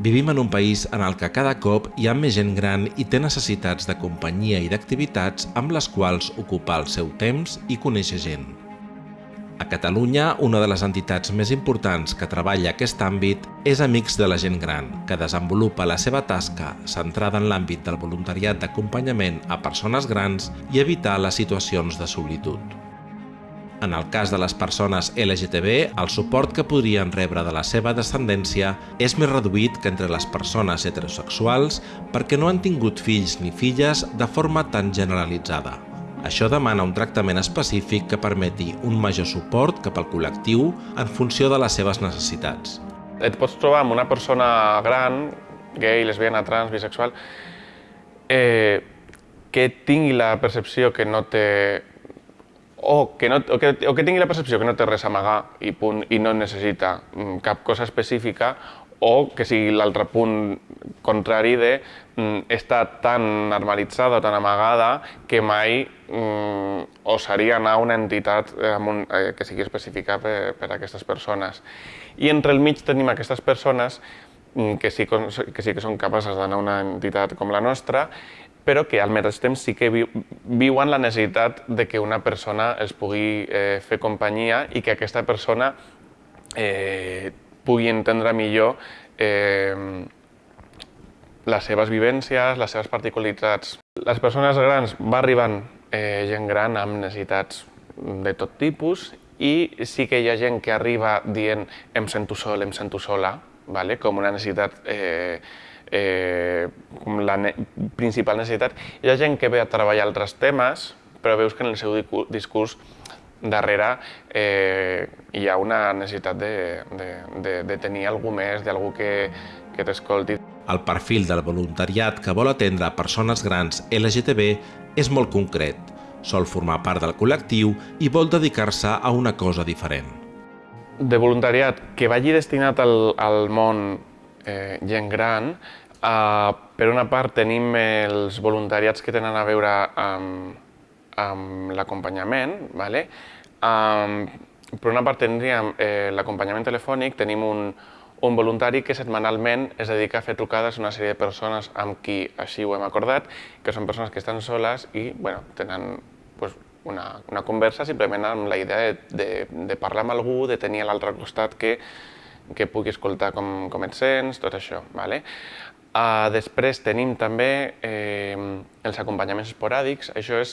Vivim en un país en el que cada cop hi ha més gent gran i té necessitats de companyia i d'activitats amb les quals ocupar el seu temps i conèixer gent. A Catalunya, una de les entitats més importants que treballa aquest àmbit és Amics de la Gent Gran, que desenvolupa la seva tasca centrada en l'àmbit del voluntariat d'acompanyament a persones grans i evitar les situacions de solitud. En el cas de les persones LGTB, el suport que podrien rebre de la seva descendència és més reduït que entre les persones heterosexuals perquè no han tingut fills ni filles de forma tan generalitzada. Això demana un tractament específic que permeti un major suport cap al col·lectiu en funció de les seves necessitats. Et pots trobar amb una persona gran, gay, lesbiana, trans, bisexual, eh, que tingui la percepció que no té o que, no, o, que, o que tingui la percepció que no té res a amagar i, punt, i no necessita mm, cap cosa específica o que sigui l'altre punt contrari de mm, està tan normalitzada o tan amagada que mai mm, osaria anar a una entitat eh, amb un, eh, que sigui específica per, per a aquestes persones. I entre el mig tenim aquestes persones mm, que sí, que sí que són capaces d'anar a una entitat com la nostra però que al mateix temps sí que viuen la necessitat de que una persona els pugui eh, fer companyia i que aquesta persona eh, pugui entendre millor eh, les seves vivències, les seves particularitats. Les persones grans va arribant eh, gent gran amb necessitats de tot tipus i sí que hi ha gent que arriba dient em sento sol, em sento sola, vale? com una necessitat eh, eh, com la ne principal necessitat. Hi ha gent que ve a treballar altres temes, però veus que en el seu discurs darrere eh, hi ha una necessitat de, de, de, de tenir algú més, d'algú que, que t'escolti. El perfil del voluntariat que vol atendre persones grans LGTB és molt concret. Sol formar part del col·lectiu i vol dedicar-se a una cosa diferent. De voluntariat que vagi destinat al, al món eh, gent gran, uh, per una part tenim els voluntariats que tenen a veure amb, amb l'acompanyament, vale? um, per una part tindríem eh, l'acompanyament telefònic, tenim un, un voluntari que setmanalment es dedica a fer trucades a una sèrie de persones amb qui així ho hem acordat, que són persones que estan soles i bueno, tenen pues, una, una conversa simplement amb la idea de, de, de parlar amb algú, de tenir a l'altre costat que que pugui escoltar com, com et sents, tot això. Vale? Uh, després tenim també eh, els acompanyaments esporàdics, això és,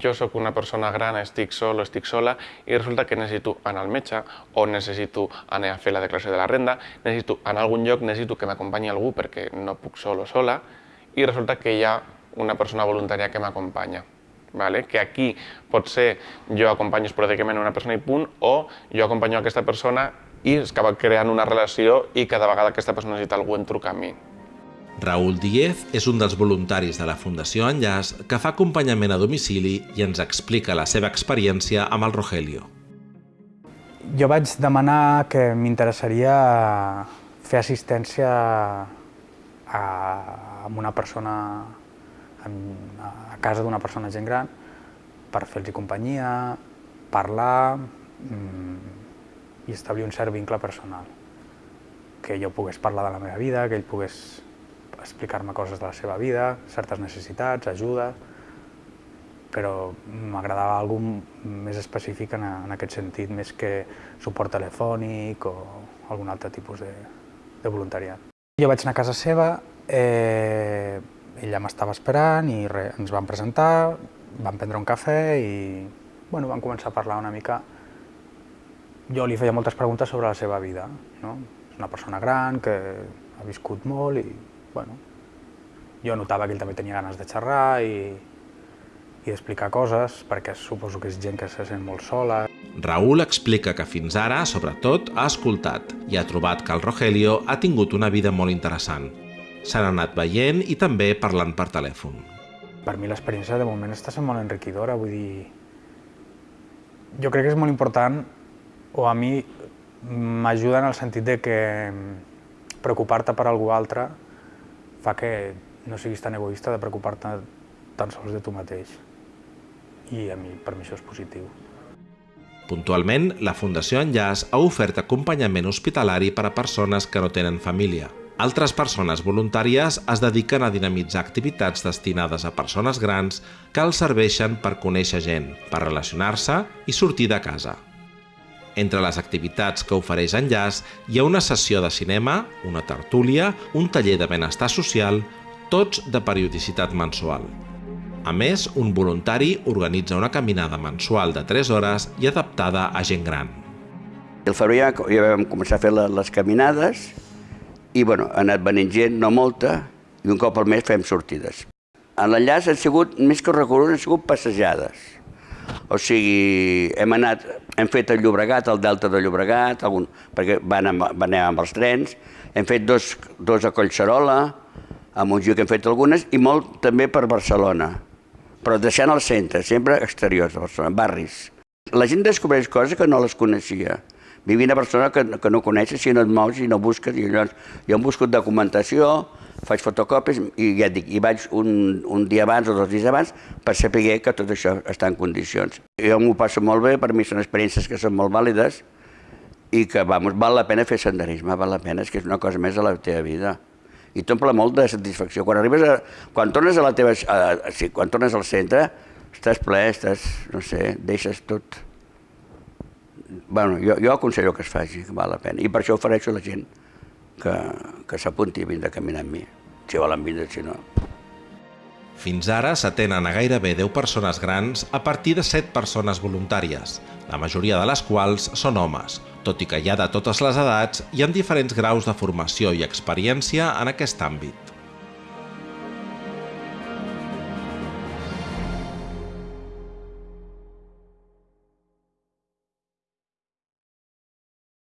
jo sóc una persona gran, estic sol o estic sola i resulta que necessito anar al metge o necessito anar a fer la declaració de la renda, necessito anar a algun lloc, necessito que m'acompanyi algú perquè no puc sol o sola i resulta que hi ha una persona voluntària que m'acompanya. Vale? que aquí pot ser jo acompanyo esporàdicament una persona i punt o jo acompanyo aquesta persona i es acaba creant una relació i cada vegada aquesta persona necessita algú en trucar a mi. Raül Díez és un dels voluntaris de la Fundació Enllaç que fa acompanyament a domicili i ens explica la seva experiència amb el Rogelio. Jo vaig demanar que m'interessaria fer assistència a, a una persona a casa d'una persona gent gran per fer-los companyia, parlar, mmm, i establir un cert vincle personal. Que jo pogués parlar de la meva vida, que ell pogués explicar-me coses de la seva vida, certes necessitats, ajuda, però m'agradava algú més específic en, en aquest sentit, més que suport telefònic o algun altre tipus de, de voluntariat. Jo vaig anar a casa seva, eh, ella m'estava esperant i re, ens vam presentar, vam prendre un cafè i bueno, vam començar a parlar una mica jo li feia moltes preguntes sobre la seva vida. No? És una persona gran que ha viscut molt i bueno, jo notava que ell també tenia ganes de xerrar i, i d'explicar coses, perquè suposo que és gent que se sent molt sola. Raül explica que fins ara, sobretot, ha escoltat i ha trobat que el Rogelio ha tingut una vida molt interessant. S'han anat veient i també parlant per telèfon. Per mi l'experiència de moment està sent molt enriquidora, vull dir... Jo crec que és molt important o a mi m'ajuda en el sentit de que preocupar-te per algú altre fa que no siguis tan egoista de preocupar-te tan sols de tu mateix. I a mi, per mi això és positiu. Puntualment, la Fundació Enllaç ha ofert acompanyament hospitalari per a persones que no tenen família. Altres persones voluntàries es dediquen a dinamitzar activitats destinades a persones grans que els serveixen per conèixer gent, per relacionar-se i sortir de casa. Entre les activitats que ofereix Enllaç hi ha una sessió de cinema, una tertúlia, un taller de benestar social, tots de periodicitat mensual. A més, un voluntari organitza una caminada mensual de 3 hores i adaptada a gent gran. El febrer ja, ja vam començar a fer les caminades i bueno, ha anat venint gent, no molta, i un cop al mes fem sortides. En l'enllaç han sigut, més que recorreguts, han sigut passejades. O sigui, hem anat, hem fet el Llobregat, el Delta de Llobregat, algun, perquè van amb, van amb els trens, hem fet dos, dos a Collserola, a Montjuïc hem fet algunes, i molt també per Barcelona, però deixant el centre, sempre exteriors de Barcelona, barris. La gent descobreix coses que no les coneixia. Vivint a Barcelona que, que no coneixes, si no et mous i no busques, i llavors jo hem buscat documentació, faig fotocòpies i ja et dic, i vaig un, un dia abans o dos dies abans per saber que tot això està en condicions. Jo m'ho passo molt bé, per mi són experiències que són molt vàlides i que vamos, val la pena fer senderisme, val la pena, és que és una cosa més a la teva vida. I t'omple molt de satisfacció. Quan arribes a, quan tornes a la teva, a, a, sí, quan tornes al centre, estàs ple, estàs, no sé, deixes tot bueno, jo, jo aconsello que es faci, que val la pena. I per això ofereixo a la gent que, que s'apunti a vindre a caminar amb mi, si volen vindre, si no. Fins ara s'atenen a gairebé 10 persones grans a partir de 7 persones voluntàries, la majoria de les quals són homes, tot i que hi ha de totes les edats i amb diferents graus de formació i experiència en aquest àmbit.